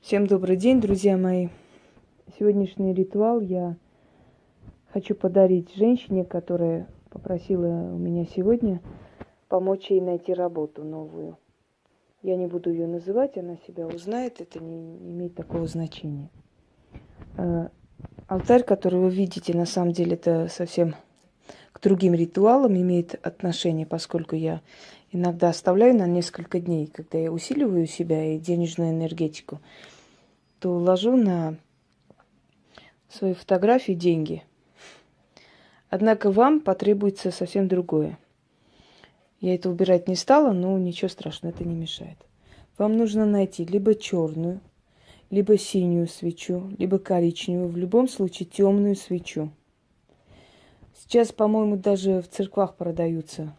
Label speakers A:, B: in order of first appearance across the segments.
A: Всем добрый день, друзья мои. Сегодняшний ритуал я хочу подарить женщине, которая попросила у меня сегодня помочь ей найти работу новую. Я не буду ее называть, она себя узнает, это не, имеет такого значения. Э, алтарь, который вы видите, на самом деле это совсем к другим ритуалам имеет отношение, поскольку я иногда оставляю на несколько дней, когда я усиливаю себя и денежную энергетику, то ложу на свои фотографии деньги. Однако вам потребуется совсем другое. Я это убирать не стала, но ничего страшного, это не мешает. Вам нужно найти либо черную, либо синюю свечу, либо коричневую, в любом случае темную свечу. Сейчас, по-моему, даже в церквах продаются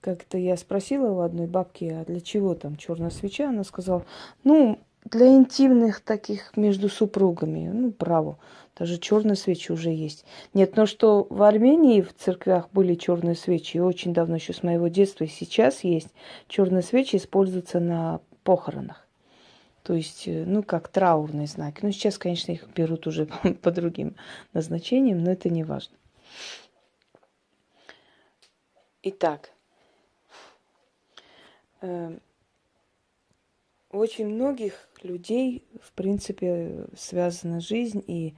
A: как-то я спросила у одной бабки, а для чего там черная свеча? Она сказала, ну, для интимных таких между супругами. Ну, право. Даже черные свечи уже есть. Нет, но что в Армении в церквях были черные свечи, и очень давно, еще с моего детства, и сейчас есть. Черные свечи используются на похоронах. То есть, э, ну, как траурные знаки. Ну, сейчас, конечно, их берут уже по другим назначениям, но это не важно. Итак, очень многих людей, в принципе, связана жизнь и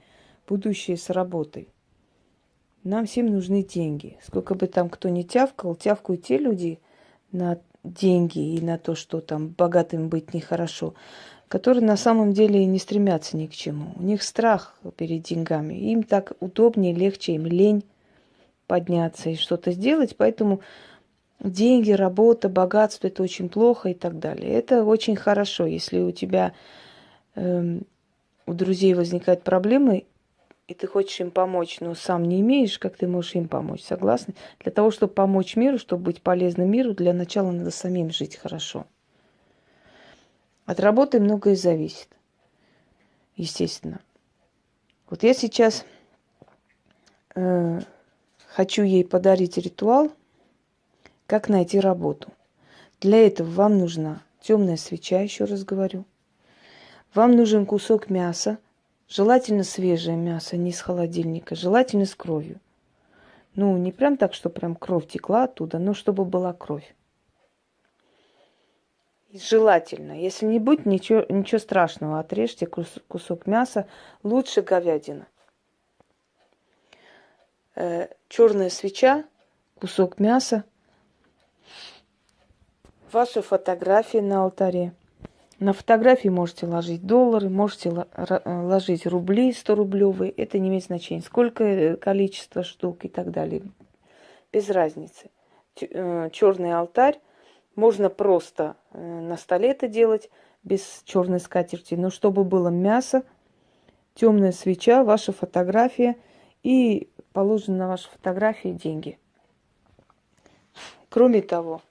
A: будущее с работой. Нам всем нужны деньги. Сколько бы там кто ни тявкал, тявкают те люди на деньги и на то, что там богатым быть нехорошо, которые на самом деле не стремятся ни к чему. У них страх перед деньгами. Им так удобнее, легче, им лень подняться и что-то сделать, поэтому деньги, работа, богатство это очень плохо и так далее. Это очень хорошо, если у тебя э, у друзей возникают проблемы, и ты хочешь им помочь, но сам не имеешь, как ты можешь им помочь. Согласны? Для того, чтобы помочь миру, чтобы быть полезным миру, для начала надо самим жить хорошо. От работы многое зависит, естественно. Вот я сейчас э, хочу ей подарить ритуал – как найти работу? Для этого вам нужна темная свеча, еще раз говорю. Вам нужен кусок мяса, желательно свежее мясо, не из холодильника, желательно с кровью. Ну, не прям так, что прям кровь текла оттуда, но чтобы была кровь. Желательно. Если не будет, ничего, ничего страшного. Отрежьте кусок мяса. Лучше говядина. Э, черная свеча, кусок мяса, ваши фотографии на алтаре. На фотографии можете ложить доллары, можете ложить рубли 100 рублевые. Это не имеет значения. Сколько э, количество штук и так далее. Без разницы. Э, Черный алтарь. Можно просто э, на столе это делать без черной скатерти. Но чтобы было мясо, темная свеча, ваша фотография и положены на ваши фотографии деньги. Кроме того,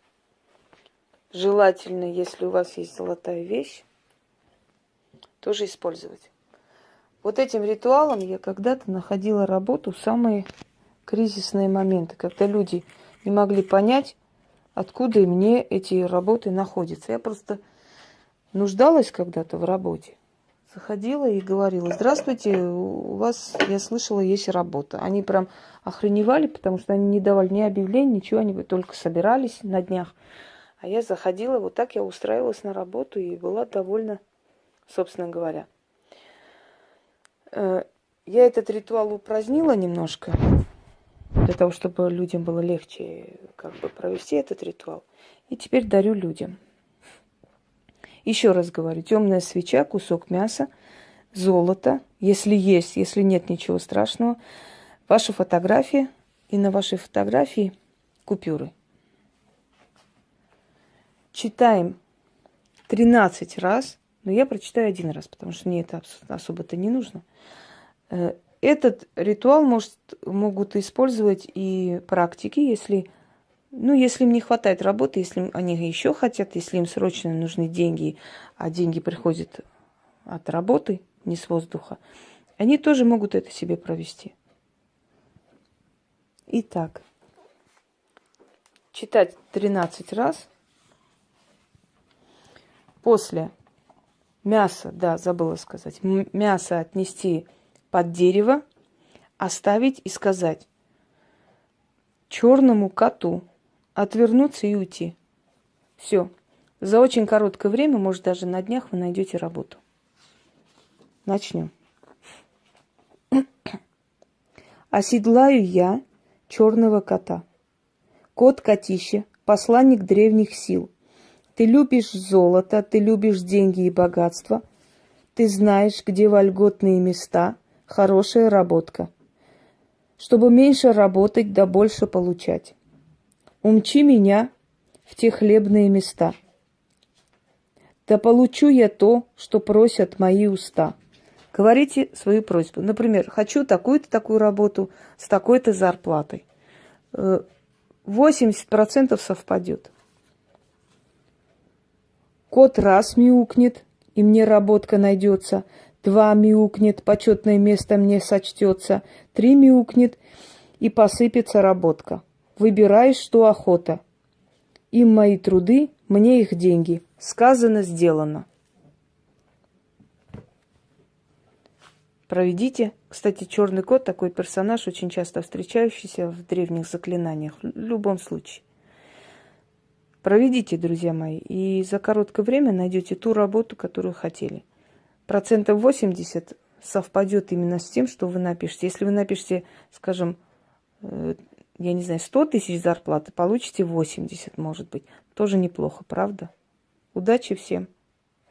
A: желательно, если у вас есть золотая вещь, тоже использовать. Вот этим ритуалом я когда-то находила работу в самые кризисные моменты, когда люди не могли понять, откуда мне эти работы находятся. Я просто нуждалась когда-то в работе. Заходила и говорила, здравствуйте, у вас, я слышала, есть работа. Они прям охреневали, потому что они не давали ни объявлений, ничего, они только собирались на днях. А я заходила, вот так я устраивалась на работу и была довольна, собственно говоря. Э, я этот ритуал упразднила немножко, для того, чтобы людям было легче как бы провести этот ритуал. И теперь дарю людям. Еще раз говорю, темная свеча, кусок мяса, золото, если есть, если нет, ничего страшного, ваша фотография и на вашей фотографии купюры – читаем 13 раз, но я прочитаю один раз, потому что мне это особо-то не нужно. Э, этот ритуал может, могут использовать и практики, если, ну, если им не хватает работы, если они еще хотят, если им срочно нужны деньги, а деньги приходят от работы, не с воздуха, они тоже могут это себе провести. Итак, читать 13 раз – После мясо, да, забыла сказать, мясо отнести под дерево, оставить и сказать черному коту отвернуться и уйти. Все. За очень короткое время, может даже на днях, вы найдете работу. Начнем. Оседлаю я черного кота. Кот-котище, посланник древних сил. Ты любишь золото, ты любишь деньги и богатство. Ты знаешь, где вольготные места, хорошая работка. Чтобы меньше работать, да больше получать. Умчи меня в те хлебные места. Да получу я то, что просят мои уста. Говорите свою просьбу. Например, хочу такую-то такую работу с такой-то зарплатой. 80% э, совпадет. Кот раз мяукнет, и мне работка найдется. Два мяукнет, почетное место мне сочтется. Три мяукнет, и посыпется работка. Выбираешь, что охота. Им мои труды, мне их деньги. Сказано, сделано. проведите. Кстати, черный кот такой персонаж, очень часто встречающийся в древних заклинаниях, в любом случае. Проведите, друзья мои, и за короткое время найдете ту работу, которую хотели. Процентов 80 совпадет именно с тем, что вы напишете. Если вы напишете, скажем, э, я не знаю, 100 тысяч зарплаты, получите 80, может быть. Тоже неплохо, правда? Удачи всем!